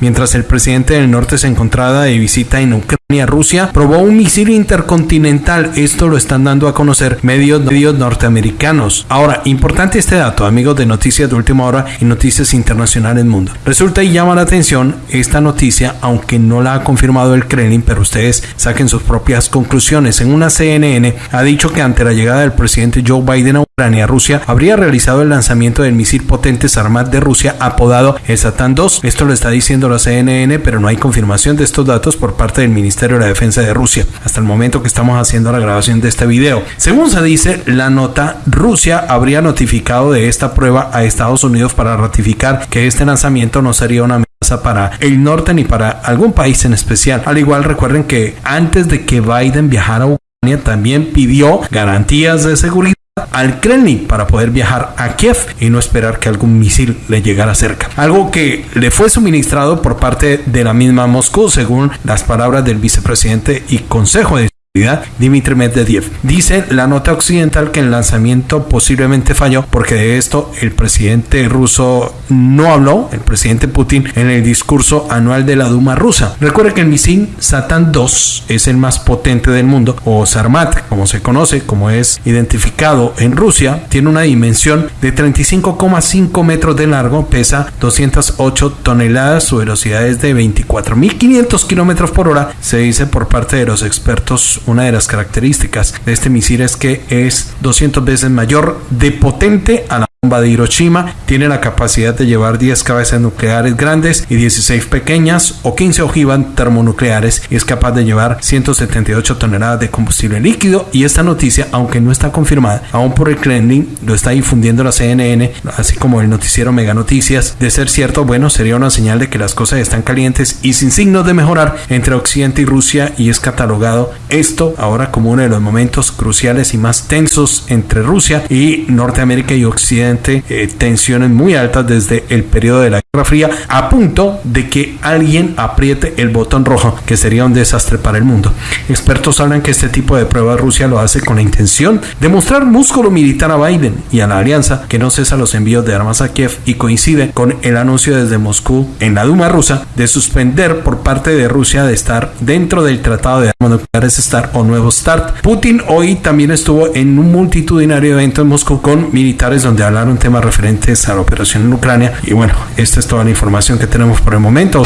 mientras el presidente del norte se encontraba de visita en Ucrania, Rusia probó un misil intercontinental. Esto lo están dando a conocer medios, medios norteamericanos. Ahora, importante este dato, amigos de Noticias de Última Hora y Noticias Internacionales Mundo. Resulta y llama la atención esta noticia, aunque no la ha confirmado el Kremlin, pero ustedes saquen sus propias conclusiones. En una CNN ha dicho que ante la llegada del presidente Joe Biden a Ucrania, Rusia habría realizado el lanzamiento del misil potente Sarmat de Rusia apodado el Satan 2. Esto lo está diciendo la CNN, pero no hay confirmación de estos datos por parte del Ministerio de la Defensa de Rusia hasta el momento que estamos haciendo la grabación de este video. Según se dice, la nota Rusia habría notificado de esta prueba a Estados Unidos para ratificar que este lanzamiento no sería una amenaza para el norte ni para algún país en especial. Al igual recuerden que antes de que Biden viajara a Ucrania también pidió garantías de seguridad al Kremlin para poder viajar a Kiev y no esperar que algún misil le llegara cerca. Algo que le fue suministrado por parte de la misma Moscú, según las palabras del vicepresidente y consejo de Dimitri Medvedev. Dice la nota occidental que el lanzamiento posiblemente falló porque de esto el presidente ruso no habló, el presidente Putin, en el discurso anual de la Duma rusa. Recuerde que el misil Satan 2 es el más potente del mundo, o Sarmat, como se conoce, como es identificado en Rusia, tiene una dimensión de 35,5 metros de largo, pesa 208 toneladas, su velocidad es de 24.500 kilómetros por hora, se dice por parte de los expertos una de las características de este misil es que es 200 veces mayor de potente a la bomba de Hiroshima tiene la capacidad de llevar 10 cabezas nucleares grandes y 16 pequeñas o 15 ojivas termonucleares y es capaz de llevar 178 toneladas de combustible líquido. Y esta noticia, aunque no está confirmada aún por el Kremlin, lo está difundiendo la CNN, así como el noticiero Mega Noticias, de ser cierto, bueno, sería una señal de que las cosas están calientes y sin signos de mejorar entre Occidente y Rusia y es catalogado esto ahora como uno de los momentos cruciales y más tensos entre Rusia y Norteamérica y Occidente eh, tensiones muy altas desde el periodo de la Guerra Fría, a punto de que alguien apriete el botón rojo, que sería un desastre para el mundo. Expertos hablan que este tipo de pruebas Rusia lo hace con la intención de mostrar músculo militar a Biden y a la alianza que no cesa los envíos de armas a Kiev y coincide con el anuncio desde Moscú en la Duma rusa de suspender por parte de Rusia de estar dentro del Tratado de Armas Nucleares START o Nuevo START. Putin hoy también estuvo en un multitudinario evento en Moscú con militares donde habla un temas referentes a la operación en Ucrania. Y bueno, esta es toda la información que tenemos por el momento.